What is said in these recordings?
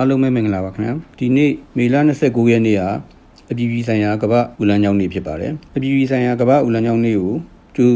အားလုံးပဲမင်္ဂလာပါခင်ဗျာဒီနေ့မေလ29ရက်နေ့ဟာအပြည်ပြည်ဆိုင်ရာကမ္ဘာဦးလန်းကျောင်းနေ့ဖြစ်ပါတယ်အပြည်ပြည်ဆိုင်ရာကမ္ဘာဦးလန်းကျောင်းနေ့ကိုကျူ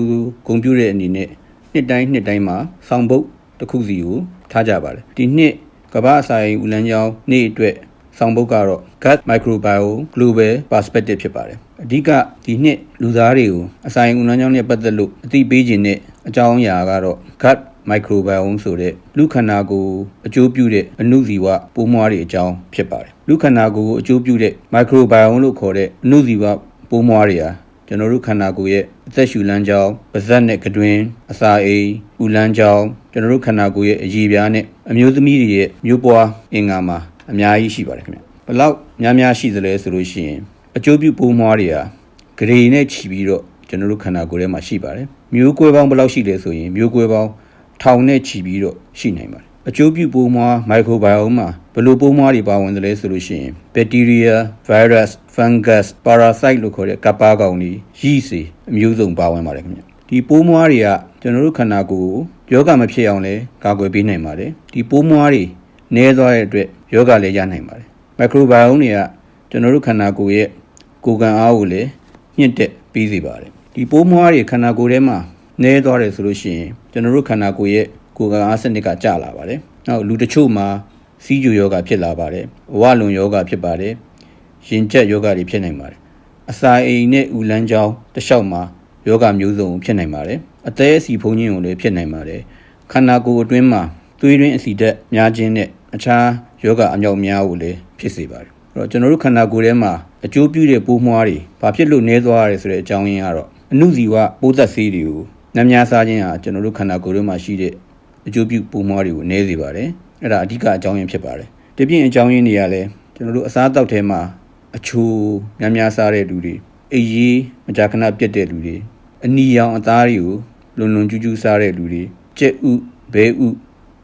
ဂုံပြတဲ့အနေနဲ့နှစ်တိုင်းနှစ်တိုင်းမှာဆောင်းပုတ်တစ်ခုစီကိုထားကြပါတယ်ဒီနှစ်ကမ္ဘာအစာရင်ဦးလန်းကျောင်းနေ့အတွက်ဆောင်းပုတ်ကတော့ Gut Microbiome Global Perspective ဖြစ်ပါတယ်အဓိကဒီနှစ်လူသားတွေကိုအစာရင်ဦးလန်းကျောင်းနဲ့ပတ်သက်လို့အသိပေးခြင်းနဲ့အကြောင်းအရာကတော့ Gut microbiome ဆိုတဲ့လူခန္ဓာကိုယ်အကျိုးပြုတဲ့အနုဇီဝပိုးမွားတွေအကြောင်းဖြစ်ပါတယ်လူခန္ဓာကိုယ်ကိုအကျိုးပြုတဲ့ microbiome လို့ခေါ်တဲ့အနုဇီဝပိုးမွားတွေဟာကျွန်တော်တို့ခန္ဓာကိုယ်ရဲ့အသက်ရှူလမ်းကြောင်းပါးစပ်နဲ့ကတွင်အစာအိမ်ဥလမ်းကြောင်းကျွန်တော်တို့ခန္ဓာကိုယ်ရဲ့အရည်ပြားနဲ့အမျိုးသမီးတွေရဲ့မျိုးပွားအင်္ဂါမှာအများကြီးရှိပါတယ်ခင်ဗျဘလောက်များများရှိသလဲဆိုလို့ရှိရင်အကျိုးပြုပိုးမွားတွေဟာဂရေနဲ့ခြီးပြီးတော့ကျွန်တော်တို့ခန္ဓာကိုယ်ထဲမှာရှိပါတယ်မျိုးကွဲပေါင်းဘယ်လောက်ရှိလဲဆိုရင်မျိုးကွဲပေါင်း ထောင်နဲ့ချီပြီးတော့ရှိနိုင်ပါတယ်အကျိုးပြုပိုးမွားမိုက်ခရိုဘိုင်ယိုမှာဘယ်လိုပိုးမွားတွေပါဝင်သလဲဆိုလို့ရှိရင်ဘက်တီးရီးယားဗိုင်းရပ်စ်ဖန်ဂတ်ပါရာဆိုက်လို့ခေါ်တဲ့ကပ်ပါကောင်တွေရီးစေအမျိုးစုံပါဝင်ပါတယ်ခင်ဗျဒီပိုးမွားတွေကကျွန်တော်တို့ခန္ဓာကိုယ်ကိုယောဂမဖြစ်အောင်လဲကာကွယ်ပေးနိုင်ပါတယ်ဒီပိုးမွားတွေနည်းသွားတဲ့အတွက်ယောဂလည်းရနိုင်ပါတယ်မိုက်ခရိုဘိုင်ယိုတွေကကျွန်တော်တို့ခန္ဓာကိုယ်ရဲ့ကိုယ်ခံအားကိုလည်းညှင့်တက်ပေးစေပါတယ်ဒီပိုးမွားတွေခန္ဓာကိုယ်ထဲမှာ နည်းသွားတယ်ဆိုလို့ရှိရင်ကျွန်တော်တို့ခန္ဓာကိုယ်ရဲ့ကိုယ်ကအားစနစ်ကကျလာပါတယ်။နောက်လူတချို့မှာစီးကျူယောဂဖြစ်လာပါတယ်။အဝလွန်ယောဂဖြစ်ပါတယ်။ရင်ကျက်ယောဂတွေဖြစ်နိုင်ပါတယ်။အစာအိမ်နဲ့ဥလန်းချောင်းတလျှောက်မှာယောဂမျိုးစုံဖြစ်နိုင်ပါတယ်။အသေးအစီဖုံးခြင်းကိုလည်းဖြစ်နိုင်ပါတယ်။ခန္ဓာကိုယ်အတွင်းမှာသွေးရင်းအစီဓာတ်များခြင်းနဲ့အခြားယောဂအမြောက်များကိုလည်းဖြစ်စေပါတယ်။အဲ့တော့ကျွန်တော်တို့ခန္ဓာကိုယ်ထဲမှာအကျိုးပြုတဲ့ပိုးမွှားတွေဘာဖြစ်လို့နှဲသွားရလဲဆိုတဲ့အကြောင်းရင်းကတော့အနုဇီဝပိုးသက်ဆေးတွေကို နှမ်းများစားခြင်းဟာကျွန်တော်တို့ခန္ဓာကိုယ်ထဲမှာရှိတဲ့အကျိုးပြုပိုးမွှားတွေကိုနည်းစေပါတယ်အဲ့ဒါအဓိကအကြောင်းရင်းဖြစ်ပါတယ်တပြင်းအကြောင်းရင်းတွေကလည်းကျွန်တော်တို့အစားအသောက်ထဲမှာအချိုများများစားတဲ့လူတွေအေးရေးမကြာခဏပြတ်တဲ့လူတွေအနီရောင်အသားတွေကိုလွန်လွန်ကျူးကျူးစားတဲ့လူတွေကြက်ဥဘဲဥ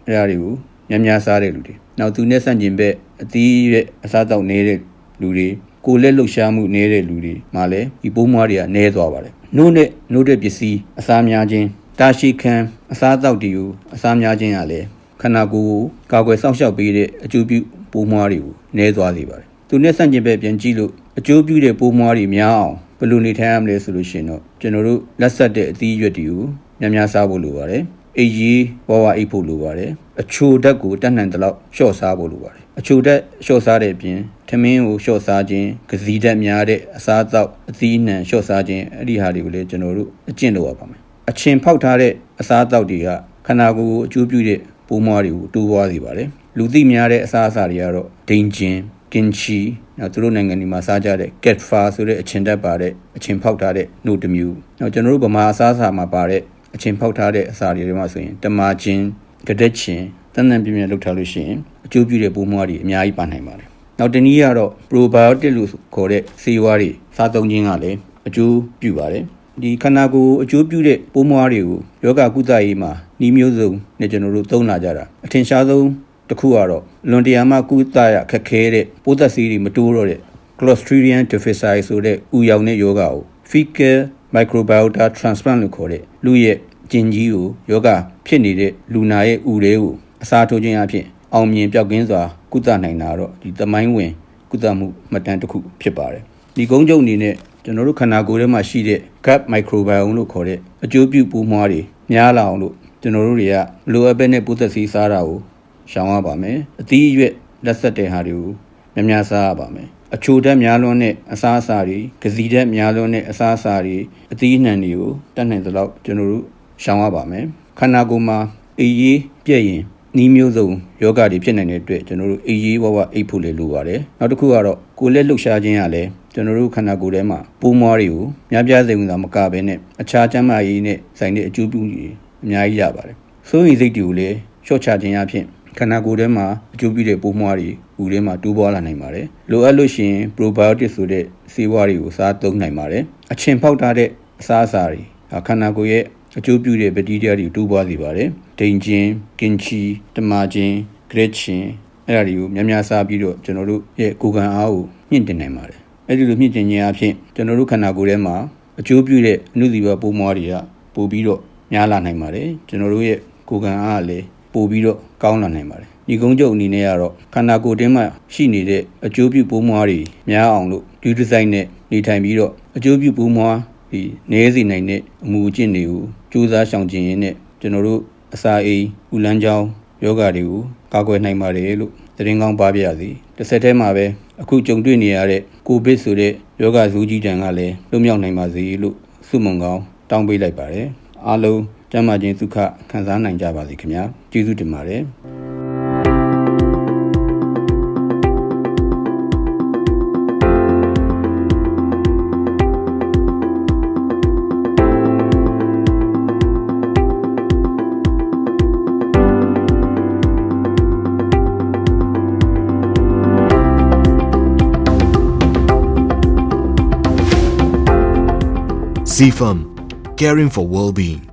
အဲ့ဒါတွေကိုများများစားတဲ့လူတွေနောက်သူနဲ့ဆန့်ကျင်ဘက်အသီးရဲ့အစားအသောက်နေတဲ့လူတွေကိုလက်လှုပ်ရှားမှုနေတဲ့လူတွေမှာလည်းဒီပိုးမွားတွေကနည်းသွားပါတယ် နှုတ်နဲ့နှုတ်တဲ့ပစ္စည်းအစားများခြင်းတာရှိခံအစားအသောက်တွေကိုအစားများခြင်းကလည်းခန္ဓာကိုယ်ကိုကာကွယ်စောင့်ရှောက်ပေးတဲ့အကျိုးပြုပိုးမွားတွေကိုနည်းသွားစေပါတယ်။သူနဲ့ဆန့်ကျင်ဘက်ပြန်ကြည့်လို့အကျိုးပြုတဲ့ပိုးမွားတွေများအောင်ဘယ်လိုနေထိုင်ရမလဲဆိုလို့ရှိရင်တော့ကျွန်တော်တို့လက်ဆက်တဲ့အသီးရွက်တွေကိုများများစားဖို့လိုပါတယ်။အေးကြီးဝဝအိတ်ဖို့လိုပါတယ်။အချိုဓာတ်ကိုတတ်နိုင်တဲ့လောက်လျှော့စားဖို့လိုပါတယ်။အချိုဓာတ်လျှော့စားတဲ့အပြင် ထမင်းကိုလျှော့စားခြင်း၊ကစီဓာတ်များတဲ့အစားအသောက်အသီးနှံလျှော့စားခြင်းအဲ့ဒီဟာတွေကိုလည်းကျွန်တော်တို့အကျင့်လုပ်ရပါမယ်။အချင်းဖောက်ထားတဲ့အစားအသောက်တွေကခန္ဓာကိုယ်ကိုအကျိုးပြုတဲ့ပိုးမွားတွေကိုတိုးပွားစေပါတယ်လူသိများတဲ့အစားအစာတွေကတော့ဒိန်ဂျင်ကင်ချီနောက်သူတို့နိုင်ငံတွေမှာစားကြတဲ့ cat far ဆိုတဲ့အချင်းတက်ပါတဲ့အချင်းဖောက်ထားတဲ့နှုတ်တစ်မျိုးနောက်ကျွန်တော်တို့ဗမာအစားအစာမှာပါတဲ့အချင်းဖောက်ထားတဲ့အစာတွေမှာဆိုရင်တမာချင်းကဒက်ချင်းတန်တန်ပြင်းပြင်းလောက်ထားလို့ရှိရင်အကျိုးပြုတဲ့ပိုးမွားတွေအများကြီးပါနိုင်ပါတယ် နောက်တနည်းကတော့ probiotic လို့ခေါ်တဲ့ဆေးဝါးတွေစားသုံးခြင်းကလည်းအကျိုးပြုပါတယ်ဒီခန္ဓာကိုယ်အကျိုးပြုတဲ့ပိုးမွားတွေကိုယောဂကုသရေးမှာနှီးမျိုးစုံနဲ့ကျွန်တော်တို့သုံးလာကြတာအထင်ရှားဆုံးတစ်ခုကတော့လွန်တရားမှကုသရခက်ခဲတဲ့ပိုးသက်ဆေးတွေမတိုးတော့တဲ့ Clostridium difficile ဆိုတဲ့ဥယောင်တဲ့ယောဂကို fecal microbiota transplant လို့ခေါ်တဲ့လူရဲ့ကျင်ကြီးကိုယောဂဖြစ်နေတဲ့လူနာရဲ့ဥတွေကိုအစားထိုးခြင်းအပြင် အောင်မြင်ပြောက်ကင်းစွာကုသနိုင်တာတော့ဒီသမိုင်းဝင်ကုသမှုမှတ်တမ်းတစ်ခုဖြစ်ပါတယ်ဒီကုန်းချုပ်အနေနဲ့ကျွန်တော်တို့ခန္ဓာကိုယ်ထဲမှာရှိတဲ့ gut microbiome လို့ခေါ်တဲ့အကျိုးပြုပိုးမွှားတွေများလာအောင်လို့ကျွန်တော်တို့တွေကလိုအပ်တဲ့ပိုးသက်စီးစားတာကိုရှောင်ရပါမယ်အသီးအရွက်လက်ဆက်တဲ့ဟာတွေကိုများများစားရပါမယ်အချိုဓာတ်များလွန်းတဲ့အစားအစာတွေကစီဓာတ်များလွန်းတဲ့အစားအစာတွေအသီးအနှံတွေကိုတတ်နိုင်သလောက်ကျွန်တော်တို့ရှောင်ရပါမယ်ခန္ဓာကိုယ်မှာအေးရေးပြည့်ရင် နီးမျိုးစုံယောဂတွေဖြစ်နိုင်တဲ့အတွက်ကျွန်တော်တို့အေးရေးဝဝအိတ်ဖို့လေလိုပါတယ်နောက်တစ်ခုကတော့ကိုယ်လက်လှုပ်ရှားခြင်းကလည်းကျွန်တော်တို့ခန္ဓာကိုယ်ထဲမှာပိုးမွားတွေကိုများပြားစေုံသာမကဘဲနဲ့အခြားကျန်းမာရေးနဲ့ဆိုင်တဲ့အကျိုးပြုတွေအများကြီးရပါတယ်စိုးရိမ်စိတ်တွေကိုလည်းရှော့ချခြင်းအပြင်ခန္ဓာကိုယ်ထဲမှာအကျိုးပြုတဲ့ပိုးမွားတွေဦးထဲမှာတိုးပွားလာနိုင်ပါတယ်လိုအပ်လို့ရှိရင် probiotic ဆိုတဲ့ဆေးဝါးတွေကိုစားသုံးနိုင်ပါတယ်အချင်ဖောက်ထားတဲ့အစားအစာတွေခန္ဓာကိုယ်ရဲ့ အကျိုးပြုတဲ့ဘက်တီးရီးယားတွေတိုးပွားစေပါတယ်ဒိန်ဂျင်ကင်ချီတမာဂျင်ဂရက်ချင်အဲ့ဒါတွေကိုများများစားပြီးတော့ကျွန်တော်တို့ရဲ့ကိုယ်ခံအားကိုမြင့်တင်နိုင်ပါတယ်အဲ့ဒီလိုမြင့်တင်ခြင်းအဖြစ်ကျွန်တော်တို့ခန္ဓာကိုယ်ထဲမှာအကျိုးပြုတဲ့အနုဇီဝပိုးမွားတွေကပိုပြီးတော့များလာနိုင်ပါတယ်ကျွန်တော်တို့ရဲ့ကိုယ်ခံအားကလည်းပိုပြီးတော့ကောင်းလာနိုင်ပါတယ်ဒီညီကုန်းချုပ်အနေနဲ့ကတော့ခန္ဓာကိုယ်တင်းမှာရှိနေတဲ့အကျိုးပြုပိုးမွားတွေများအောင်လို့ဒီဒီဇိုင်းနဲ့နေထိုင်ပြီးတော့အကျိုးပြုပိုးမွား ဒီနည်းစေနိုင်တဲ့အမူအကျင့်တွေကိုစူးစမ်းရှောင်ကျဉ်ရင်းနဲ့ကျွန်တော်တို့အစာအိမ်ဥလန်းချောင်းယောဂတွေကိုကာကွယ်နိုင်ပါတယ်လို့သတင်းကောင်းပါပြရစီတစ်ဆက်တည်းမှာပဲအခုကြုံတွေ့နေရတဲ့ကိုဗစ်ဆိုတဲ့ယောဂဇူးကြီးတန်ကလည်းလွတ်မြောက်နိုင်ပါစေလို့ဆုမွန်ကောင်းတောင်းပေးလိုက်ပါတယ်အားလုံးကျမ်းမာခြင်းဒုက္ခခံစားနိုင်ကြပါစေခင်ဗျာကျေးဇူးတင်ပါတယ် CFAM, caring for well-being.